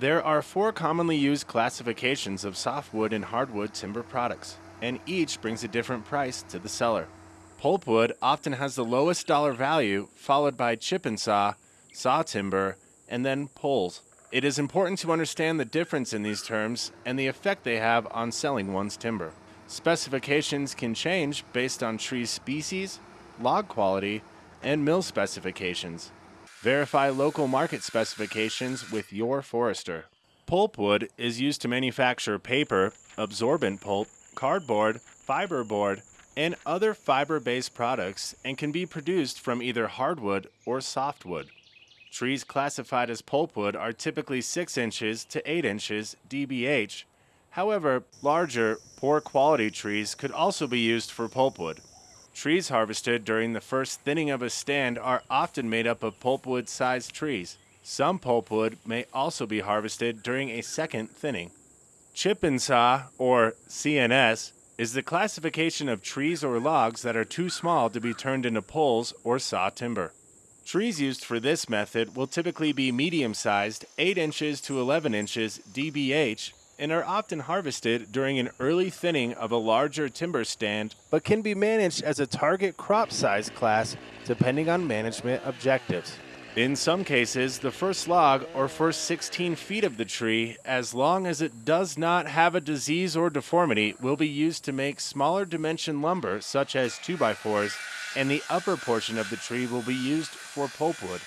There are four commonly used classifications of softwood and hardwood timber products, and each brings a different price to the seller. Pulpwood often has the lowest dollar value, followed by chip and saw, saw timber, and then poles. It is important to understand the difference in these terms and the effect they have on selling one's timber. Specifications can change based on tree species, log quality, and mill specifications. Verify local market specifications with your forester. Pulpwood is used to manufacture paper, absorbent pulp, cardboard, fiberboard, and other fiber based products and can be produced from either hardwood or softwood. Trees classified as pulpwood are typically 6 inches to 8 inches dBH However, larger, poor quality trees could also be used for pulpwood. Trees harvested during the first thinning of a stand are often made up of pulpwood sized trees. Some pulpwood may also be harvested during a second thinning. Chip and saw, or CNS, is the classification of trees or logs that are too small to be turned into poles or saw timber. Trees used for this method will typically be medium sized, 8 inches to 11 inches DBH, and are often harvested during an early thinning of a larger timber stand, but can be managed as a target crop size class depending on management objectives. In some cases, the first log or first 16 feet of the tree, as long as it does not have a disease or deformity, will be used to make smaller dimension lumber such as 2x4s, and the upper portion of the tree will be used for pulpwood.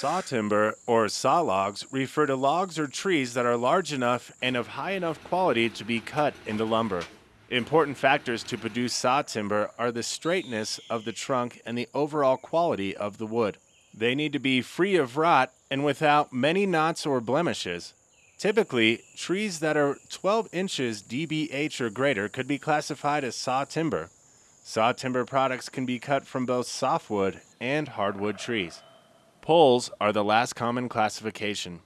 Saw timber, or saw logs, refer to logs or trees that are large enough and of high enough quality to be cut into lumber. Important factors to produce saw timber are the straightness of the trunk and the overall quality of the wood. They need to be free of rot and without many knots or blemishes. Typically, trees that are 12 inches dBH or greater could be classified as saw timber. Saw timber products can be cut from both softwood and hardwood trees. Poles are the last common classification.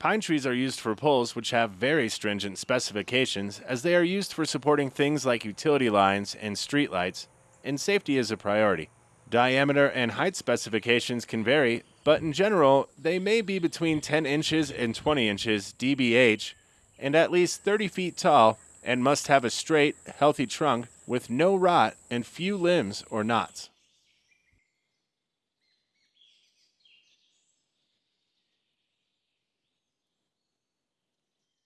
Pine trees are used for poles which have very stringent specifications as they are used for supporting things like utility lines and streetlights, and safety is a priority. Diameter and height specifications can vary, but in general, they may be between 10 inches and 20 inches dBH and at least 30 feet tall and must have a straight, healthy trunk with no rot and few limbs or knots.